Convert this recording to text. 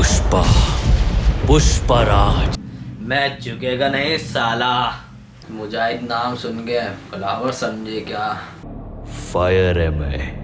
पुष्पा पुष्पराज मैं झुकेगा नहीं, साला। मुजाहिद नाम सुन के फ्लावर समझे क्या? फायर है मैं।